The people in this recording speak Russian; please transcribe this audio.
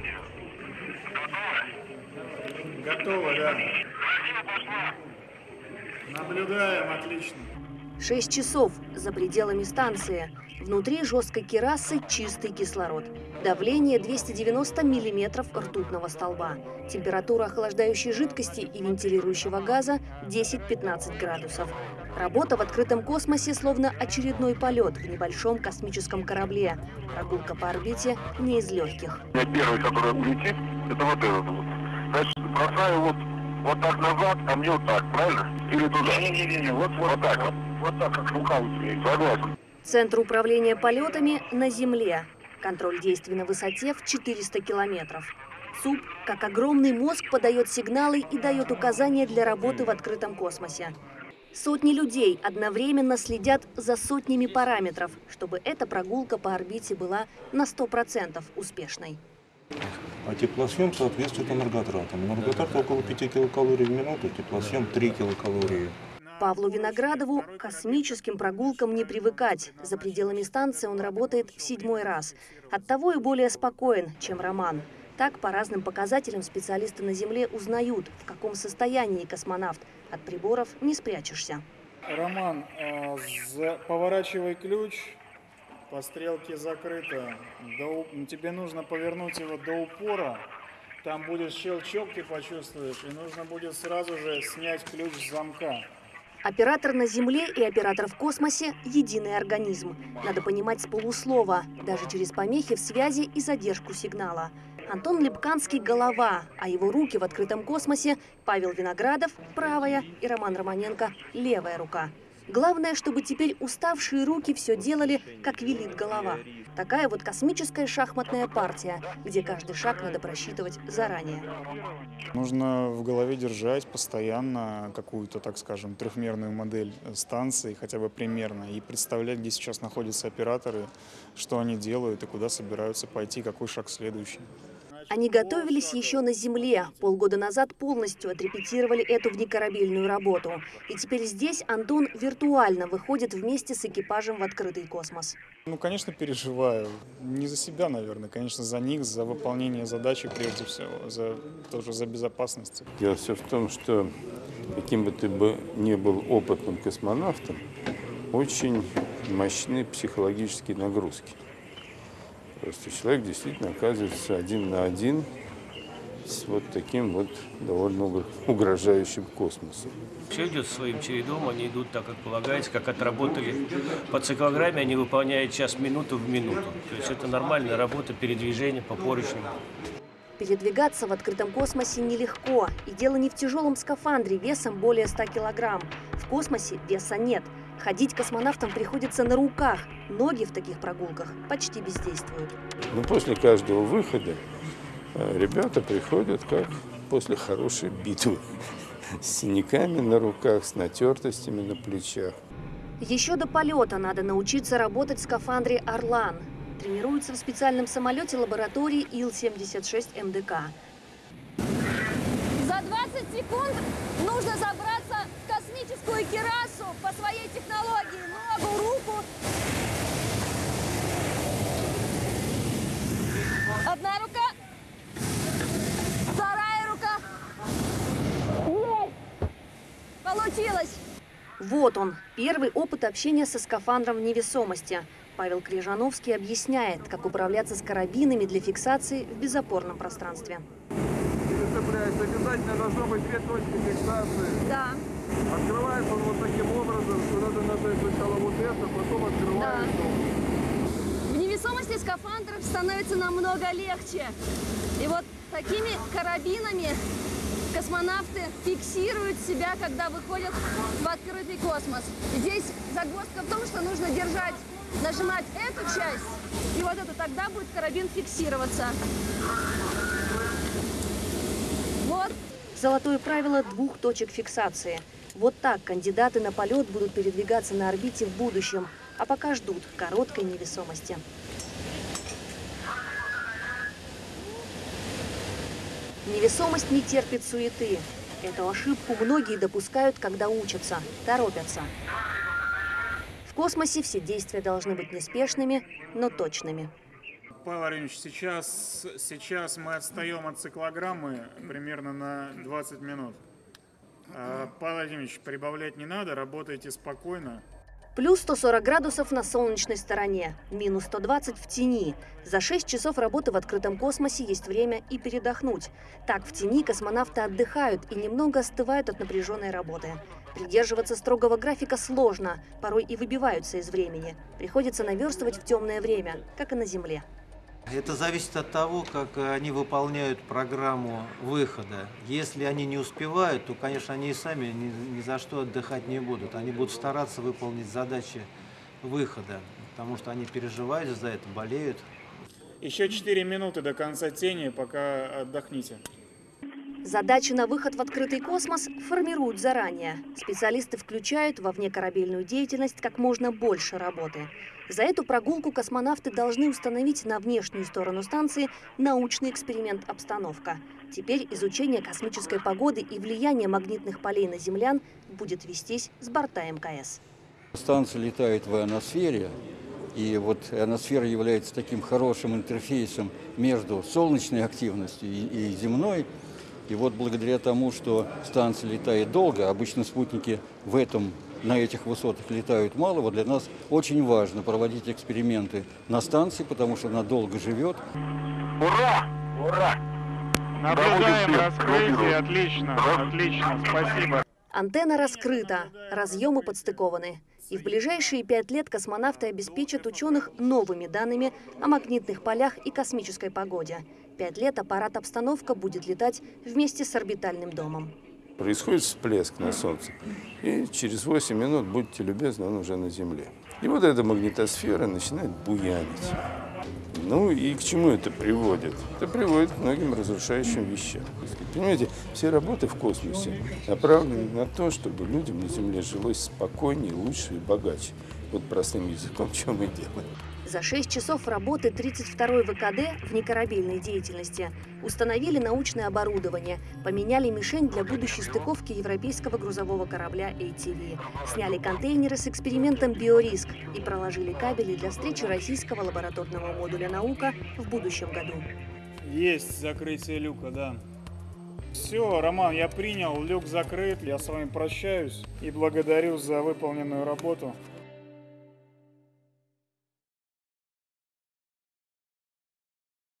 радио. Готово? Готово, да. Радио пошла. Наблюдаем, отлично. Шесть часов за пределами станции. Внутри жесткой керасы чистый кислород. Давление 290 миллиметров ртутного столба. Температура охлаждающей жидкости и вентилирующего газа 10-15 градусов. Работа в открытом космосе словно очередной полет в небольшом космическом корабле. Прогулка по орбите не из легких. Я первый, который улетит, это вот этот вот. Значит, бросаю вот, вот так назад, а мне вот так, правильно? Или туда? Не-не-не, вот, вот, вот так вот. Вот так, как рука у тебя. Согласен. Центр управления полетами на Земле. Контроль действий на высоте в 400 километров. ЦУП, как огромный мозг, подает сигналы и дает указания для работы в открытом космосе. Сотни людей одновременно следят за сотнями параметров, чтобы эта прогулка по орбите была на 100% успешной. А теплосъем соответствует энерготратам. Энерготрат около 5 килокалорий в минуту, теплосъем 3 килокалории. Павлу Виноградову космическим прогулкам не привыкать. За пределами станции он работает в седьмой раз. Оттого и более спокоен, чем Роман. Так, по разным показателям специалисты на Земле узнают, в каком состоянии космонавт. От приборов не спрячешься. Роман, за- поворачивай ключ. По стрелке закрыто. До Тебе нужно повернуть его до упора. Там будет щелчок, ты почувствуешь. И нужно будет сразу же снять ключ с замка. Оператор на Земле и оператор в космосе – единый организм. Надо понимать с полуслова, даже через помехи в связи и задержку сигнала. Антон Лепканский – голова, а его руки в открытом космосе – Павел Виноградов – правая и Роман Романенко – левая рука. Главное, чтобы теперь уставшие руки все делали, как велит голова. Такая вот космическая шахматная партия, где каждый шаг надо просчитывать заранее. Нужно в голове держать постоянно какую-то, так скажем, трехмерную модель станции, хотя бы примерно, и представлять, где сейчас находятся операторы, что они делают и куда собираются пойти, какой шаг следующий. Они готовились еще на Земле. Полгода назад полностью отрепетировали эту внекорабельную работу. И теперь здесь Антон виртуально выходит вместе с экипажем в открытый космос. Ну, конечно, переживаю. Не за себя, наверное, конечно, за них, за выполнение задачи прежде всего, за тоже за безопасность. Дело все в том, что каким бы ты бы ни был опытным космонавтом, очень мощны психологические нагрузки. Просто человек действительно оказывается один на один с вот таким вот довольно угр- угрожающим космосом. Все идет своим чередом, они идут так, как полагается, как отработали по циклограмме, они выполняют час минуту в минуту. То есть это нормальная работа передвижения по поручням. Передвигаться в открытом космосе нелегко. И дело не в тяжелом скафандре весом более 100 килограмм. В космосе веса нет. Ходить космонавтам приходится на руках. Ноги в таких прогулках почти бездействуют. Но после каждого выхода э, ребята приходят как после хорошей битвы. С синяками на руках, с натертостями на плечах. Еще до полета надо научиться работать в скафандре «Орлан». Тренируются в специальном самолете лаборатории Ил-76 МДК. За 20 секунд нужно забраться космическую керасу по своей технологии. Ногу, руку. Одна рука. Вторая рука. Есть! Получилось! Вот он, первый опыт общения со скафандром в невесомости. Павел Крижановский объясняет, как управляться с карабинами для фиксации в безопорном пространстве. обязательно должно быть две точки фиксации. Да, Открывается он вот таким образом, что надо нажать сначала вот это, потом открывается. в невесомости скафандр становится намного легче. И вот такими карабинами космонавты фиксируют себя, когда выходят в открытый космос. Здесь загвоздка в том, что нужно держать, нажимать эту часть и вот эту, тогда будет карабин фиксироваться. Вот, Золотое правило двух точек фиксации. Вот так кандидаты на полет будут передвигаться на орбите в будущем, а пока ждут короткой невесомости. Невесомость не терпит суеты. Эту ошибку многие допускают, когда учатся, торопятся. В космосе все действия должны быть неспешными, но точными. Павел Владимирович, сейчас, сейчас мы отстаем от циклограммы примерно на 20 минут. А, Павел Владимирович, прибавлять не надо, работайте спокойно. Плюс 140 градусов на солнечной стороне, минус 120 в тени. За 6 часов работы в открытом космосе есть время и передохнуть. Так, в тени космонавты отдыхают и немного остывают от напряженной работы. Придерживаться строгого графика сложно, порой и выбиваются из времени. Приходится наверстывать в темное время, как и на Земле. Это зависит от того, как они выполняют программу выхода. Если они не успевают, то, конечно, они и сами ни, ни за что отдыхать не будут. Они будут стараться выполнить задачи выхода, потому что они переживают за это, болеют. Еще 4 минуты до конца тени, пока отдохните. Задачи на выход в открытый космос формируют заранее. Специалисты включают во внекорабельную деятельность как можно больше работы. За эту прогулку космонавты должны установить на внешнюю сторону станции научный эксперимент «Обстановка». Теперь изучение космической погоды и влияние магнитных полей на землян будет вестись с борта МКС. Станция летает в ионосфере, и вот ионосфера является таким хорошим интерфейсом между солнечной активностью и, земной. И вот благодаря тому, что станция летает долго, обычно спутники в этом, на этих высотах летают мало, вот для нас очень важно проводить эксперименты на станции, потому что она долго живет. Ура! Ура! Наблюдаем раскрытие, отлично, отлично, спасибо. Антенна раскрыта, разъемы подстыкованы. И в ближайшие пять лет космонавты обеспечат ученых новыми данными о магнитных полях и космической погоде. Пять лет аппарат «Обстановка» будет летать вместе с орбитальным домом. Происходит всплеск на Солнце, и через 8 минут, будьте любезны, он уже на Земле. И вот эта магнитосфера начинает буянить. Ну и к чему это приводит? Это приводит к многим разрушающим вещам. Понимаете, все работы в космосе направлены на то, чтобы людям на Земле жилось спокойнее, лучше и богаче. Вот простым языком, что мы делаем. За 6 часов работы 32-й ВКД в некорабельной деятельности установили научное оборудование, поменяли мишень для будущей стыковки европейского грузового корабля ATV, сняли контейнеры с экспериментом «Биориск» и проложили кабели для встречи российского лабораторного модуля «Наука» в будущем году. Есть закрытие люка, да. Все, Роман, я принял, люк закрыт, я с вами прощаюсь и благодарю за выполненную работу.